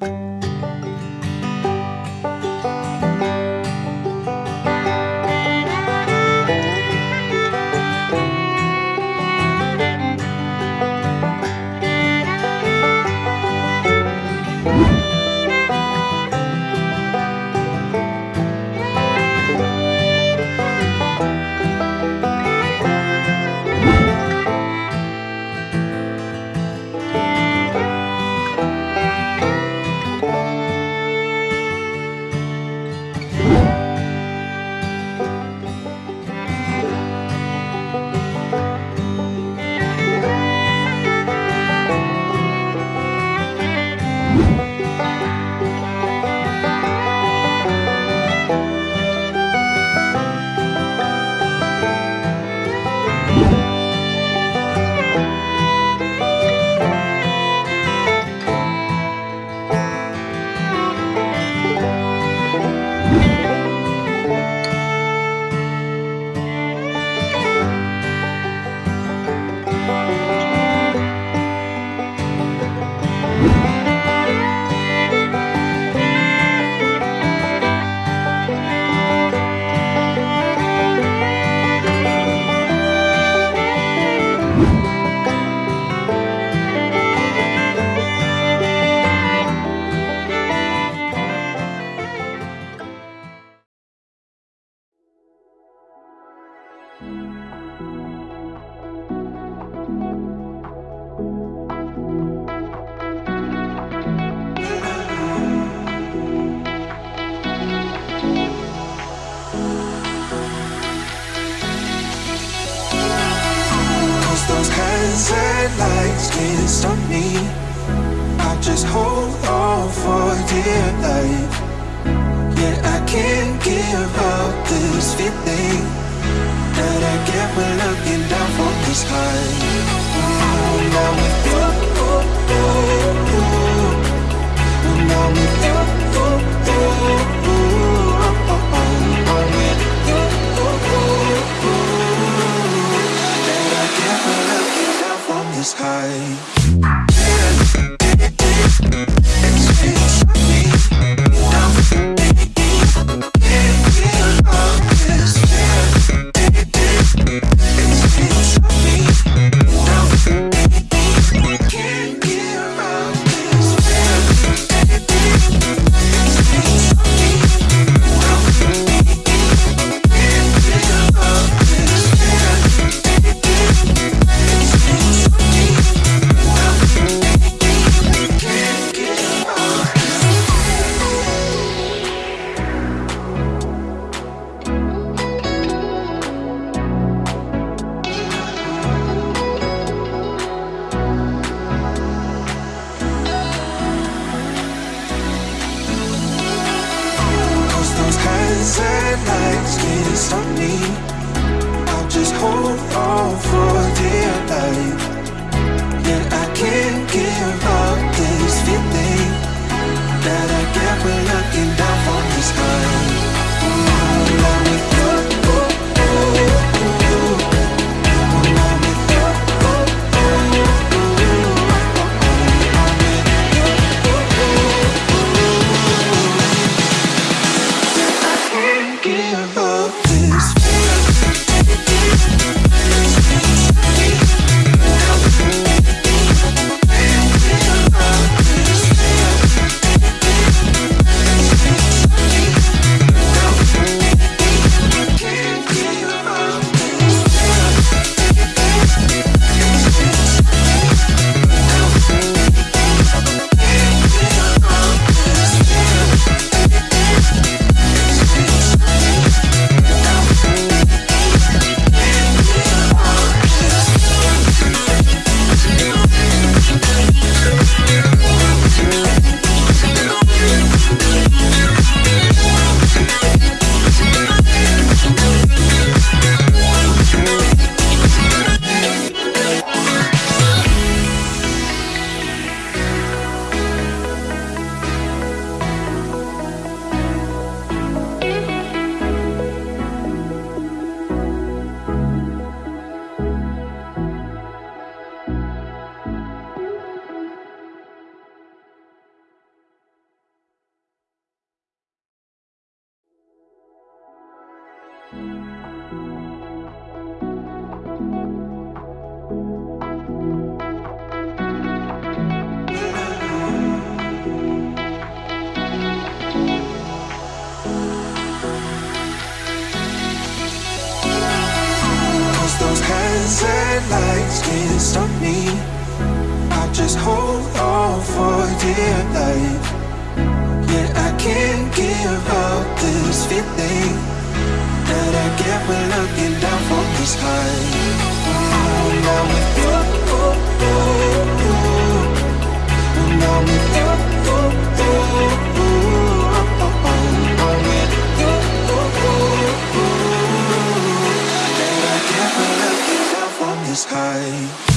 you life. Yet I can't give up this feeling That I get when looking down from this high. I'm with you oh, oh, oh. I'm with you I those can't stop me. I just hold on for dear life. I can't give up this feeling that looking down from the sky I'm down with you. I'm down with you. I'm with you. That I can't looking down from sky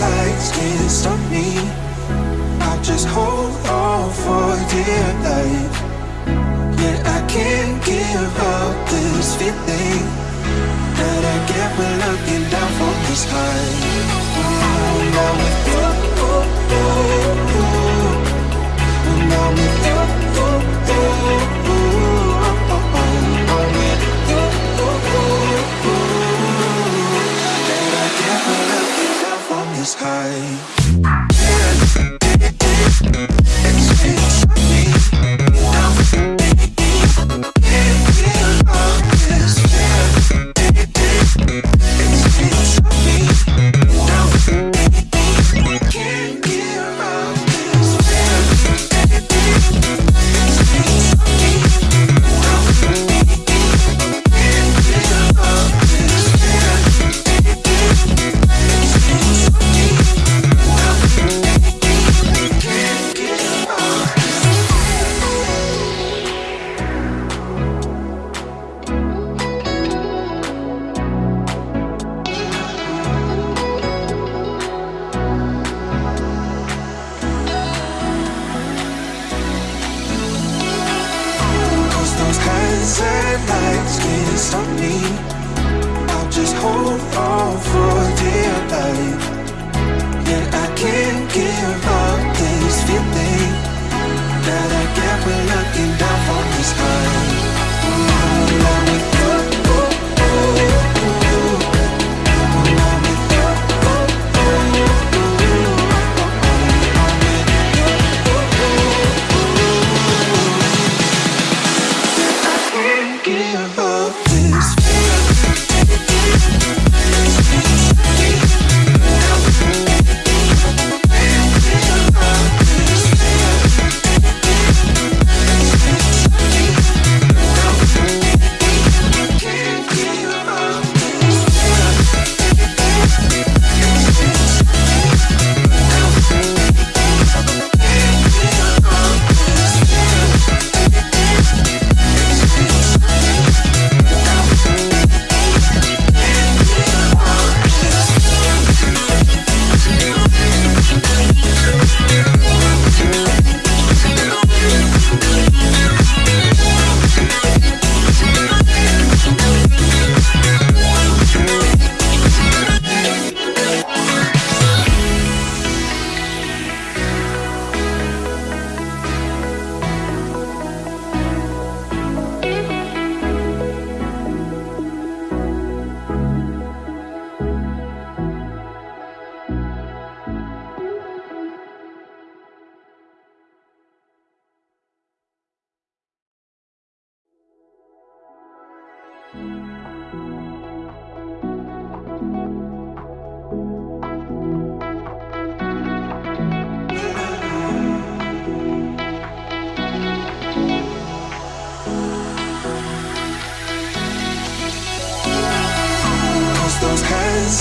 lights can't stop me. I just hold on for dear life. Yet I can't give up this feeling That I get when looking down from the sky stop me. I'll just hold on for dear life.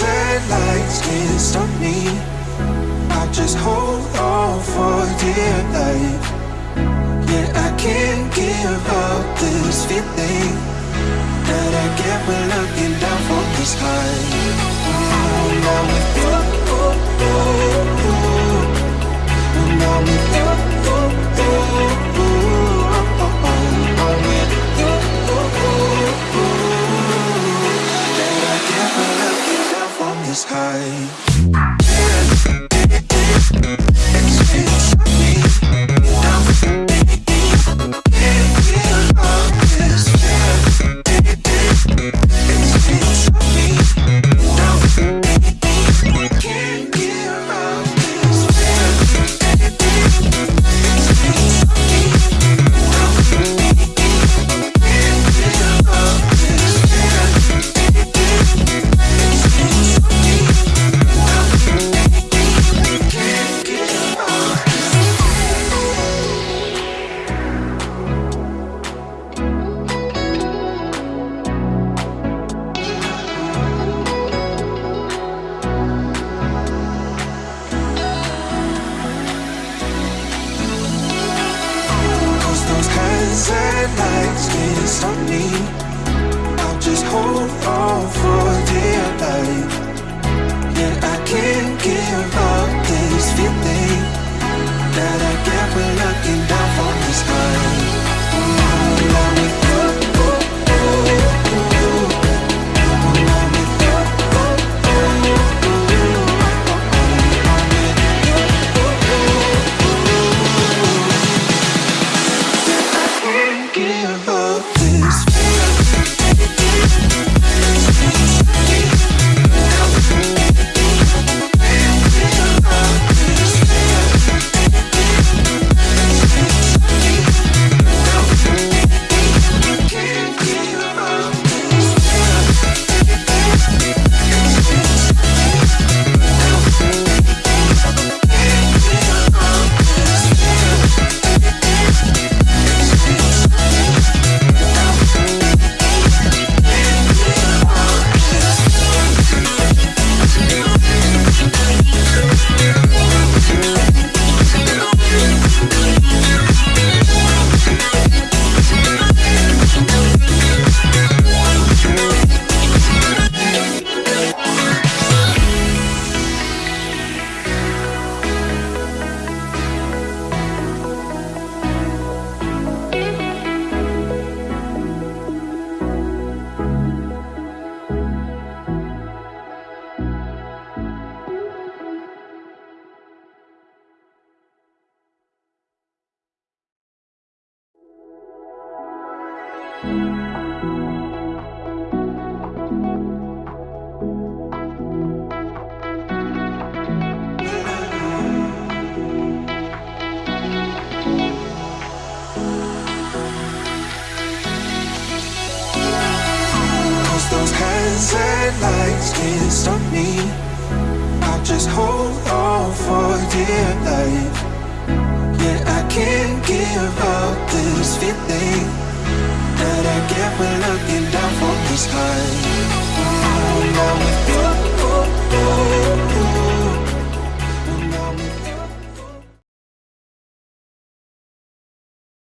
Hands lights can't stop me. I'll just hold on for dear life. Yeah, I can't give up this feeling that I get when looking down from the sky. Ooh, now with you, from Days and nights can't stop me. I'll just hold on for you These lights can't stop me I'll just hold on for dear life Yeah, I can't give up this feeling That I get when looking down from the sky oh, Now with you, oh, oh.